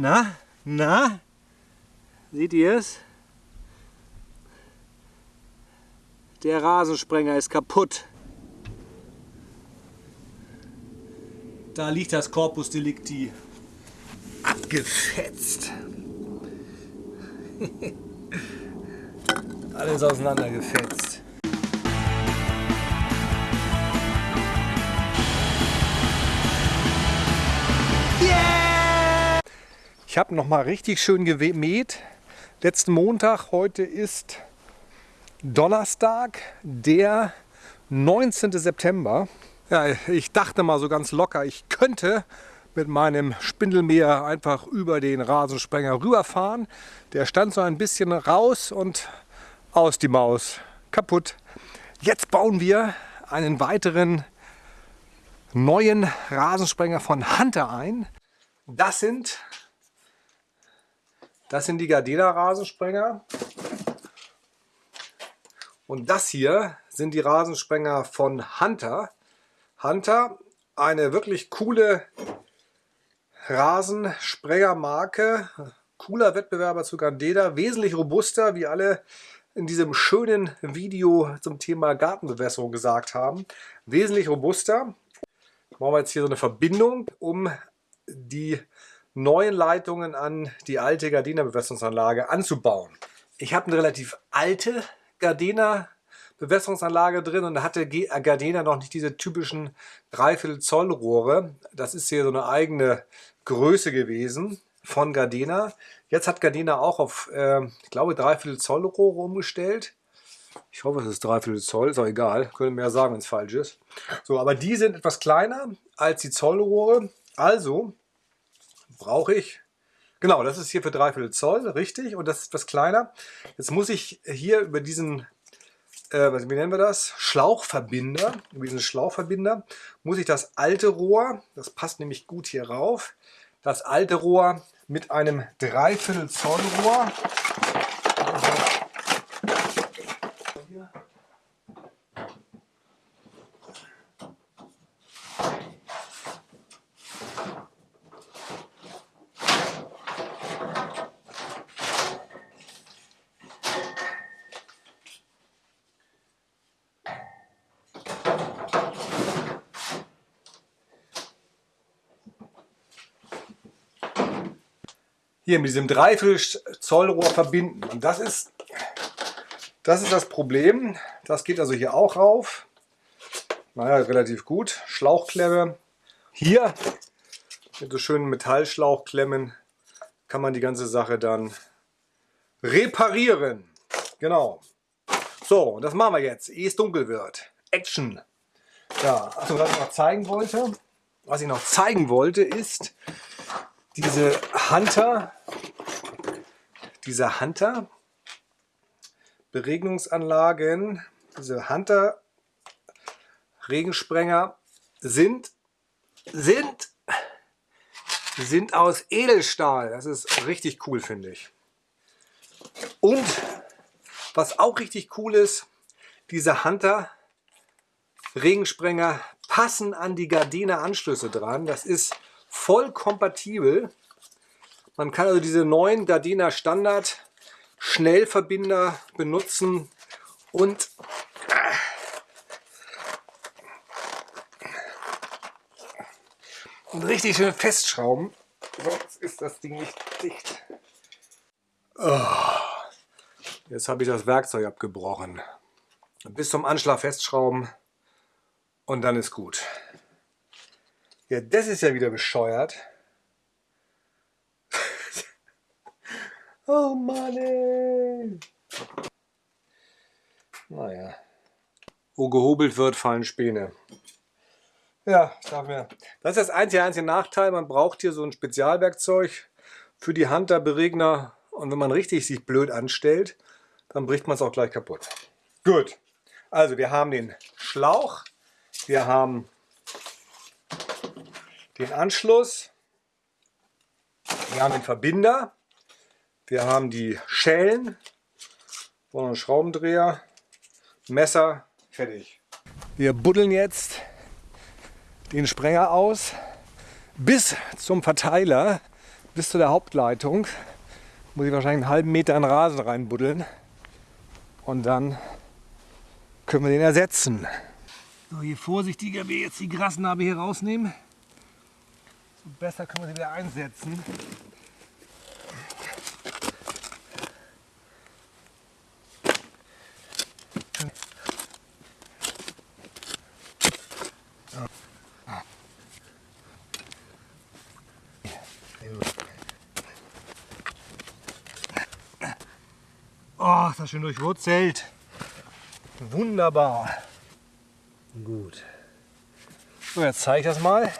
Na? Na? Seht ihr es? Der Rasensprenger ist kaputt. Da liegt das Corpus Delicti abgefetzt. Alles auseinandergefetzt. Ich habe noch mal richtig schön gemäht. Letzten Montag, heute ist Donnerstag, der 19. September. Ja, ich dachte mal so ganz locker, ich könnte mit meinem Spindelmäher einfach über den Rasensprenger rüberfahren. Der stand so ein bisschen raus und aus die Maus. Kaputt. Jetzt bauen wir einen weiteren neuen Rasensprenger von Hunter ein. Das sind, das sind die Gardena Rasensprenger. Und das hier sind die Rasensprenger von Hunter. Hunter, eine wirklich coole Rasensprengermarke. Cooler Wettbewerber zu Gardena, wesentlich robuster, wie alle in diesem schönen Video zum Thema Gartenbewässerung gesagt haben. Wesentlich robuster. Machen wir jetzt hier so eine Verbindung, um die neuen Leitungen an die alte Gardena Bewässerungsanlage anzubauen. Ich habe eine relativ alte Gardena Bewässerungsanlage drin und da hatte Gardena noch nicht diese typischen Dreiviertel Zoll Rohre. Das ist hier so eine eigene Größe gewesen von Gardena. Jetzt hat Gardena auch auf, äh, ich glaube, Dreiviertel Zoll Rohre umgestellt. Ich hoffe, es ist Dreiviertel Zoll, ist auch egal. Können mehr sagen, wenn es falsch ist. So, aber die sind etwas kleiner als die Zollrohre. Also brauche ich Genau, das ist hier für Dreiviertel Zoll, richtig, und das ist etwas kleiner. Jetzt muss ich hier über diesen äh, wie nennen wir das? Schlauchverbinder. Über diesen Schlauchverbinder muss ich das alte Rohr, das passt nämlich gut hier rauf, das alte Rohr mit einem Dreiviertel Zoll Rohr hier mit diesem Dreiviertel Zollrohr verbinden. Und das ist, das ist das Problem. Das geht also hier auch rauf. Naja, relativ gut. Schlauchklemme. Hier mit so schönen Metallschlauchklemmen kann man die ganze Sache dann reparieren. Genau. So, das machen wir jetzt, ehe es dunkel wird. Action. Ja, also was ich noch zeigen wollte, was ich noch zeigen wollte, ist diese Hunter diese Hunter Beregnungsanlagen, diese Hunter Regensprenger sind, sind, sind aus Edelstahl. Das ist richtig cool, finde ich. Und was auch richtig cool ist, diese Hunter Regensprenger passen an die Gardena Anschlüsse dran. Das ist voll kompatibel man kann also diese neuen Gardena Standard Schnellverbinder benutzen und und richtig schön festschrauben. Sonst ist das Ding nicht dicht. Oh, jetzt habe ich das Werkzeug abgebrochen. Bis zum Anschlag festschrauben und dann ist gut. Ja, das ist ja wieder bescheuert. Oh Mann, ey. Naja. Wo gehobelt wird, fallen Späne. Ja, sag mir. Das ist das einzige, einzige Nachteil. Man braucht hier so ein Spezialwerkzeug für die Hunter-Beregner. Und wenn man richtig sich blöd anstellt, dann bricht man es auch gleich kaputt. Gut. Also wir haben den Schlauch. Wir haben den Anschluss. Wir haben den Verbinder. Wir haben die Schellen und einen Schraubendreher, Messer, fertig. Wir buddeln jetzt den Sprenger aus bis zum Verteiler, bis zu der Hauptleitung muss ich wahrscheinlich einen halben Meter in Rasen reinbuddeln. Und dann können wir den ersetzen. So, je vorsichtiger wir jetzt die Grasnarbe hier rausnehmen, so besser können wir sie wieder einsetzen. Oh, ist das schön durchwurzelt. Wunderbar. Gut. So, jetzt zeige ich das mal.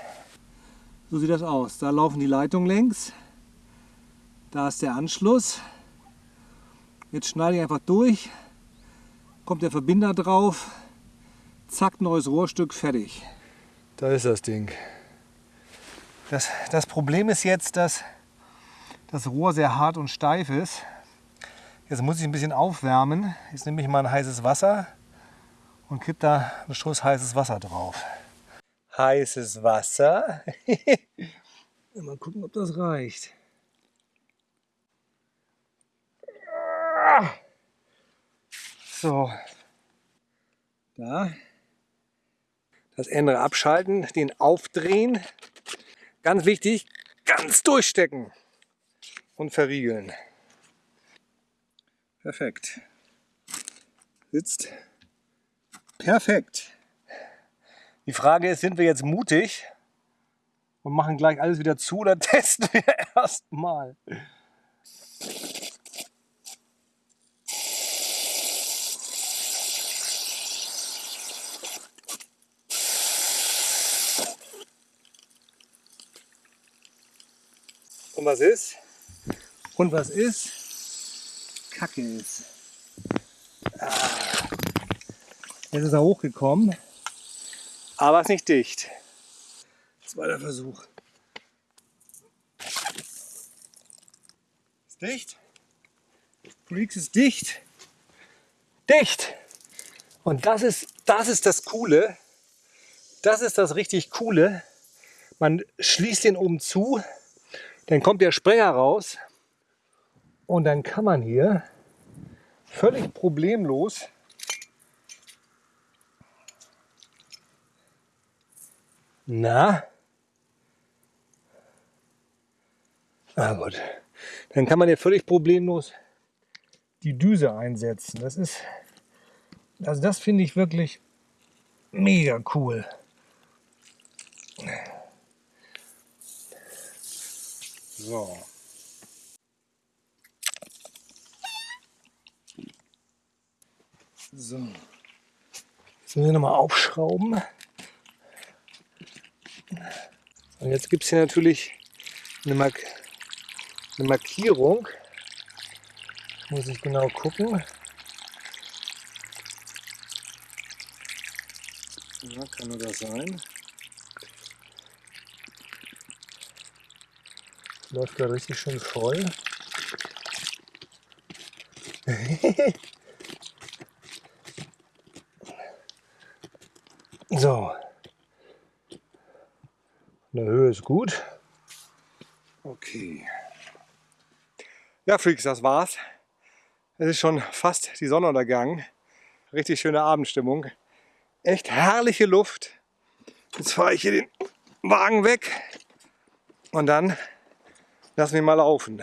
So sieht das aus. Da laufen die Leitungen längs. Da ist der Anschluss. Jetzt schneide ich einfach durch. Kommt der Verbinder drauf. Zack, neues Rohrstück, fertig. Da ist das Ding. Das, das Problem ist jetzt, dass das Rohr sehr hart und steif ist. Jetzt muss ich ein bisschen aufwärmen. Jetzt nehme ich mal ein heißes Wasser und kipp da einen Schuss heißes Wasser drauf. Heißes Wasser. mal gucken, ob das reicht. So. Da. Das Ende abschalten, den aufdrehen. Ganz wichtig, ganz durchstecken und verriegeln. Perfekt. Sitzt perfekt. Die Frage ist, sind wir jetzt mutig und machen gleich alles wieder zu oder testen wir erstmal? Und was ist? Und was ist? Kacke ist. Ah. Jetzt ist er hochgekommen, aber ist nicht dicht. Zweiter Versuch. Ist dicht? Freaks ist dicht. Dicht! Und das ist, das ist das Coole. Das ist das richtig Coole. Man schließt den oben zu, dann kommt der Sprecher raus und dann kann man hier völlig problemlos Na? Ah gut. Dann kann man hier völlig problemlos die Düse einsetzen. Das ist, also das finde ich wirklich mega cool. So. So. Jetzt müssen wir nochmal aufschrauben. Und jetzt gibt es hier natürlich eine, Mark eine Markierung. Muss ich genau gucken. Ja, kann nur das sein. Läuft da richtig schön voll. so. In der Höhe ist gut. Okay. Ja, Freaks, das war's. Es ist schon fast die Sonnenuntergang. Richtig schöne Abendstimmung. Echt herrliche Luft. Jetzt fahre ich hier den Wagen weg und dann lassen wir mal laufen.